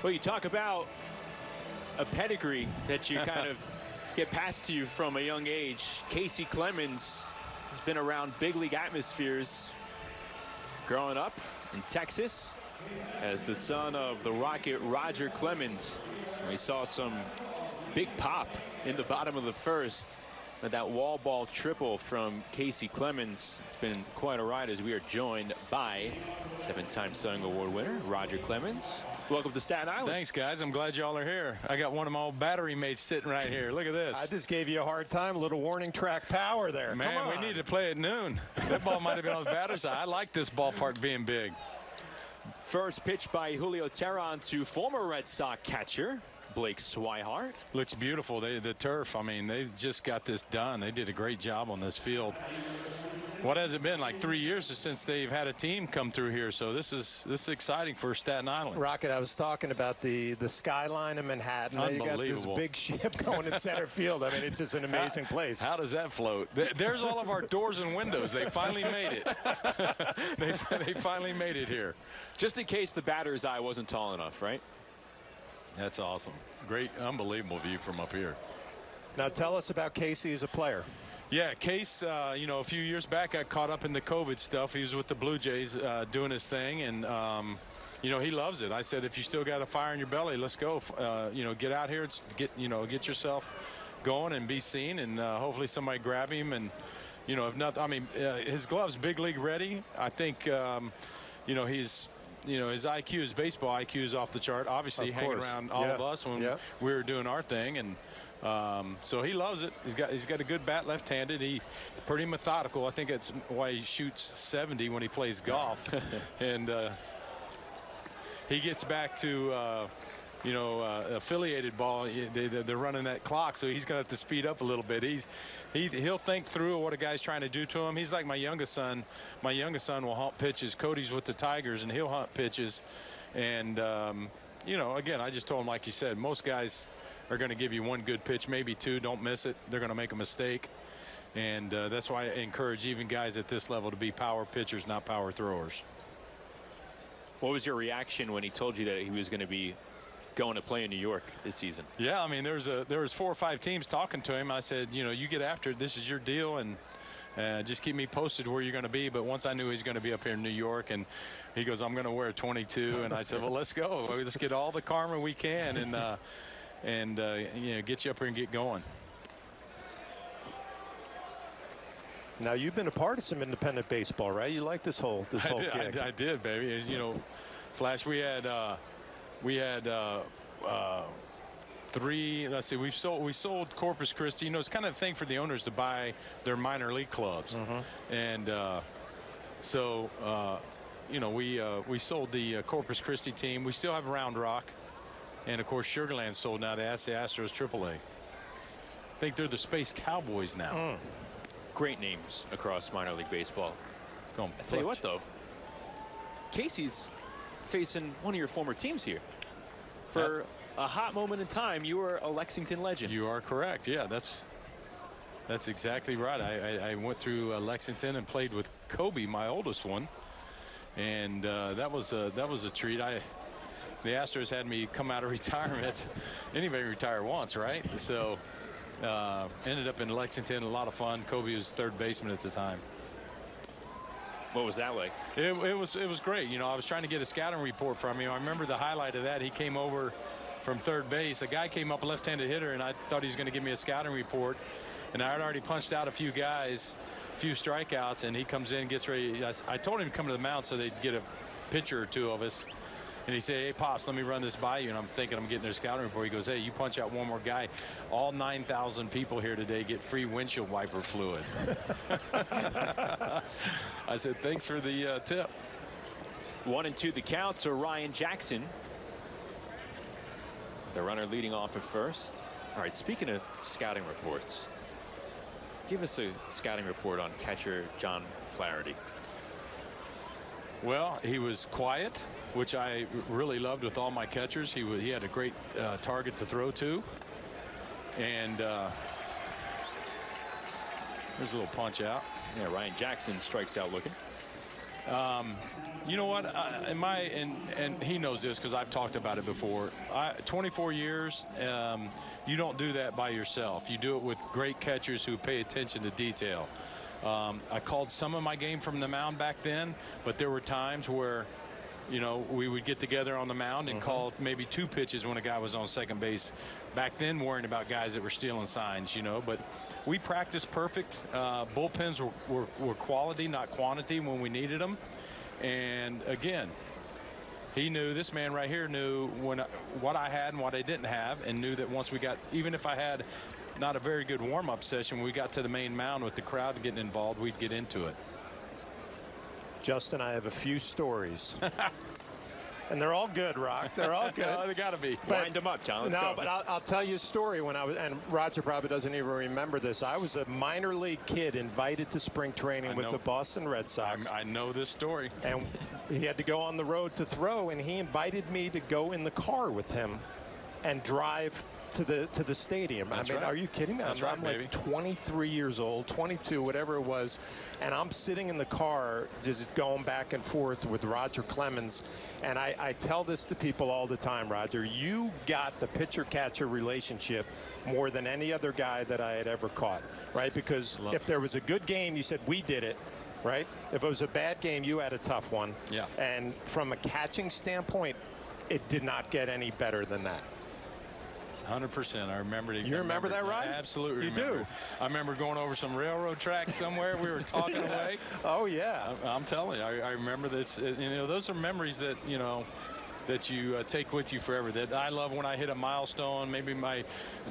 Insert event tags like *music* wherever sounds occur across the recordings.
Well, you talk about a pedigree that you kind *laughs* of get passed to you from a young age. Kacy Clemens has been around big league atmospheres growing up in Texas as the son of the Rocket Roger Clemens. We saw some big pop in the bottom of the first. That wall ball triple from Kacy Clemens. It's been quite a ride as we are joined by seven-time Cy Award winner Roger Clemens. Welcome to Staten Island. Thanks, guys. I'm glad y'all are here. I got one of my old battery mates sitting right here. Look at this. I just gave you a hard time. A little warning track power there. Man, we need to play at noon. That ball might have been on the batter's side. I like this ballpark being big. First pitch by Julio Teheran to former Red Sox catcher Blake Swihart. Looks beautiful. They, the turf, I mean, they just got this done. They did a great job on this field. What has it been like three years since they've had a team come through here? So this is this is exciting for Staten Island. Rocket, I was talking about the the skyline of Manhattan. Unbelievable. You got this big ship *laughs* going in center field. I mean, it's just an amazing place. How does that float? There's all of our doors and windows. They finally made it. *laughs* they, they finally made it here. Just in case the batter's eye wasn't tall enough, right? That's awesome. Great, unbelievable view from up here. Now tell us about Kacy as a player. Yeah, Case, uh, you know, a few years back, got caught up in the COVID stuff. He was with the Blue Jays uh, doing his thing, and, um, you know, he loves it. I said, if you still got a fire in your belly, let's go. Uh, you know, get out here, get, you know, get yourself going and be seen, and uh, hopefully somebody grab him. And, you know, if not, I mean, uh, his glove's big league ready. I think, um, you know, he's you know, his IQ, his baseball IQ is off the chart. Obviously, hanging around all yeah. of us when yeah. we were doing our thing, and um, so he loves it. He's got he's got a good bat, left-handed. He's pretty methodical. I think that's why he shoots 70 when he plays golf, *laughs* and uh, he gets back to. Uh, you know, uh, affiliated ball, they, they're running that clock, so he's going to have to speed up a little bit. He's he he'll think through what a guy's trying to do to him. He's like my youngest son. My youngest son will hunt pitches. Kody's with the Tigers, and he'll hunt pitches. And um, you know, again, I just told him, like you said, most guys are going to give you one good pitch, maybe two. Don't miss it. They're going to make a mistake. And uh, that's why I encourage even guys at this level to be power pitchers, not power throwers. What was your reaction when he told you that he was going to be going to play in New York this season. Yeah, I mean, there's a there was four or five teams talking to him. I said, you know, you get after it. This is your deal, and uh, just keep me posted where you're going to be. But once I knew he's going to be up here in New York, and he goes, I'm going to wear 22, and I said, well, let's go. Let's get all the karma we can, and uh, and uh, you know, get you up here and get going. Now you've been a part of some independent baseball, right? You like this whole this whole I did, gig. I, I, did, baby. As you know, Flash, we had uh, we had uh, uh, three. Let's see. We've sold. We sold Corpus Christi. You know, it's kind of a thing for the owners to buy their minor league clubs, mm -hmm. and uh, so uh, you know we uh, we sold the uh, Corpus Christi team. We still have Round Rock, and of course Sugarland sold now to the Astros AAA. I think they're the Space Cowboys now. Mm. Great names across minor league baseball. I'll tell you what, though, Kacy's facing one of your former teams here. For a hot moment in time, you were a Lexington legend. You are correct. Yeah, that's that's exactly right. I, I, I went through uh, Lexington and played with Koby, my oldest one, and uh, that was a that was a treat. I the Astros had me come out of *laughs* retirement. Anybody retire once, right? So uh, ended up in Lexington. A lot of fun. Koby was third baseman at the time. What was that like? It, it, was it was great. You know, I was trying to get a scouting report from him. I remember the highlight of that. He came over from third base. A guy came up, a left-handed hitter, and I thought he was going to give me a scouting report. And I had already punched out a few guys, a few strikeouts, and he comes in, gets ready. I, I told him to come to the mound so they'd get a picture or two of us. And he said, hey, Pops, let me run this by you. And I'm thinking I'm getting their scouting report. He goes, hey, you punch out one more guy. All 9,000 people here today get free windshield wiper fluid. *laughs* I said, thanks for the uh, tip. One and two the count to Ryan Jackson. The runner leading off at first. All right, speaking of scouting reports, give us a scouting report on catcher John Flaherty. Well, he was quiet which I really loved with all my catchers. He, he had a great uh, target to throw to. And uh, there's a little punch out. Yeah, Ryan Jackson strikes out looking. Um, You know what? I, in my and and he knows this because I've talked about it before. I, 24 years. Um, you don't do that by yourself. You do it with great catchers who pay attention to detail. Um, I called some of my game from the mound back then, but there were times where, you know, we would get together on the mound and call maybe two pitches when a guy was on second base. Back then, worrying about guys that were stealing signs, you know. But we practiced perfect. Uh, bullpens were, were, were quality, not quantity, when we needed them. And again, he knew this man right here knew when I, what I had and what I didn't have, and knew that once we got, even if I had not a very good warm-up session, when we got to the main mound with the crowd getting involved, we'd get into it. Justin, I have a few stories. *laughs* and they're all good, Rock. They're all *laughs* good. Oh, they got to be. But- Wind them up, John. Let's no, go. but I'll, I'll tell you a story when I was, and Roger probably doesn't even remember this. I was a minor league kid invited to spring training I with know. the Boston Red Sox. I know this story. and he had to go on the road to throw, and he invited me to go in the car with him and drive to the to the stadium. That's I mean, right. are you kidding me? That's I'm, right, I'm like baby. 23 years old, 22, whatever it was, and I'm sitting in the car just going back and forth with Roger Clemens. And I, I tell this to people all the time, Roger. You got the pitcher-catcher relationship more than any other guy that I had ever caught, right? Because Love if there was a good game, you said we did it. Right? If it was a bad game, you had a tough one. Yeah. And from a catching standpoint, it did not get any better than that. 100%. I remember it. You I remember that, right? Absolutely You remember. do. I remember going over some railroad tracks somewhere. We were talking away. *laughs* Oh yeah. I- I'm telling you, I, I remember this. You know, those are memories that you know that you uh, take with you forever. That I love when I hit a milestone. Maybe my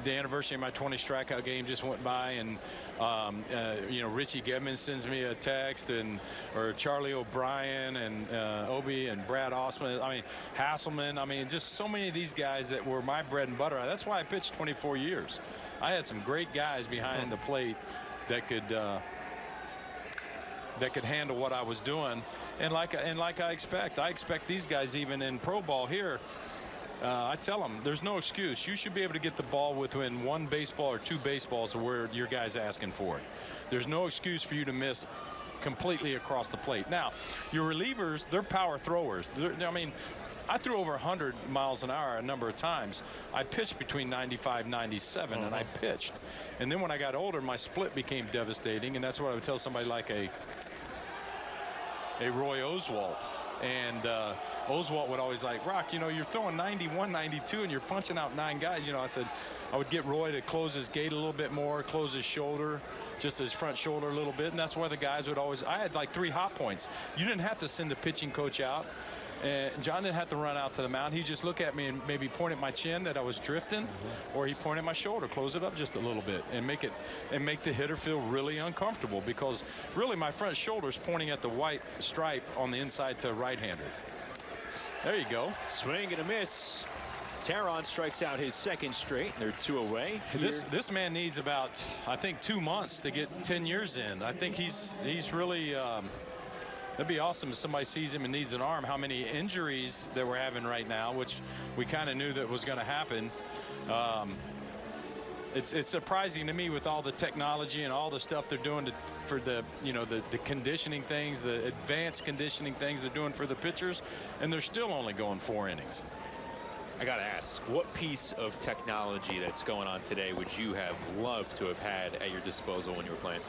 the anniversary of my 20 strikeout game just went by, and um, uh, you know Richie Gedman sends me a text, and or Charlie O'Brien and uh, Obi and Brad Osman. I mean Haselman. I mean just so many of these guys that were my bread and butter. That's why I pitched 24 years. I had some great guys behind the plate that could. That could handle what I was doing. And like and like I expect, I expect these guys even in pro ball here. Uh, I tell them there's no excuse. You should be able to get the ball within one baseball or two baseballs of where your guy's asking for it. There's no excuse for you to miss completely across the plate. Now, your relievers, they're power throwers. They're, I mean, I threw over 100 miles an hour a number of times. I pitched between 95 97 and I pitched. And then when I got older, my split became devastating. And that's what I would tell somebody like a a Roy Oswalt. And uh, Oswalt would always like, Rock, you know, you're throwing 91, 92, and you're punching out nine guys. You know, I said, I would get Roy to close his gate a little bit more, close his shoulder, just his front shoulder a little bit. And that's why the guys would always, I had like three hot points. You didn't have to send the pitching coach out. And John didn't have to run out to the mound. He'd just look at me and maybe point at my chin that I was drifting, or he'd point at my shoulder, close it up just a little bit, and make it and make the hitter feel really uncomfortable because really my front shoulder is pointing at the white stripe on the inside to a right-hander. There you go. Swing and a miss. Teheran strikes out his second straight. They're two away. This this man needs about I think two months to get 10 years in. I think he's he's really. Um, That'd be awesome if somebody sees him and needs an arm. How many injuries that we're having right now, which we kind of knew that was going to happen. Um, it's it's surprising to me with all the technology and all the stuff they're doing to, for the you know the the conditioning things, the advanced conditioning things they're doing for the pitchers, and they're still only going four innings. I got to ask, what piece of technology that's going on today would you have loved to have had at your disposal when you were playing?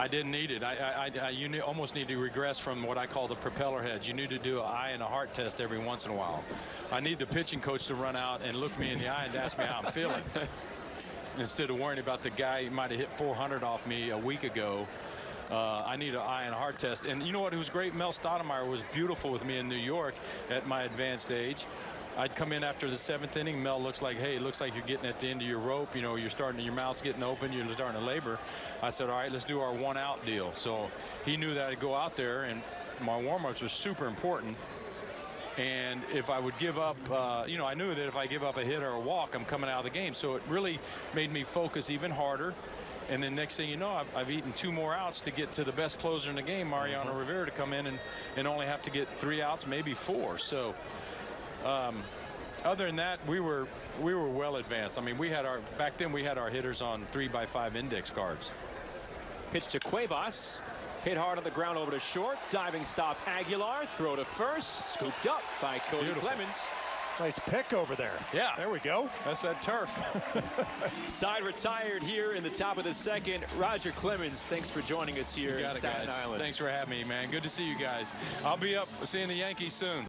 I didn't need it. I, I, I you almost need to regress from what I call the propeller heads. You need to do an eye and a heart test every once in a while. I need the pitching coach to run out and look me in the eye and ask me how I'm *laughs* feeling. Instead of worrying about the guy who might have hit 400 off me a week ago. Uh, I need an eye and a heart test. And you know what? It was great. Mel Stottlemyre was beautiful with me in New York at my advanced age. I'd come in after the seventh inning. Mel looks like, hey, it looks like you're getting at the end of your rope. You know, you're starting, to, your mouth's getting open. You're starting to labor. I said, all right, let's do our one out deal. So he knew that I'd go out there, and my warm-ups was super important. And if I would give up, uh, you know, I knew that if I give up a hit or a walk, I'm coming out of the game. So it really made me focus even harder. And then next thing you know, I've, I've eaten two more outs to get to the best closer in the game, Mariano Rivera, to come in and, and only have to get three outs, maybe four. So um, other than that, we were we were well advanced. I mean, we had our back then we had our hitters on three by five index cards. Pitch to Cuevas. Hit hard on the ground over to short. Diving stop Aguilar. Throw to first. Scooped up by Cody Beautiful. Clemens. Nice pick over there. Yeah. There we go. That's that turf. *laughs* Side retired here in the top of the second. Roger Clemens, thanks for joining us here in Staten guys. Island. Thanks for having me, man. Good to see you guys. I'll be up seeing the Yankees soon.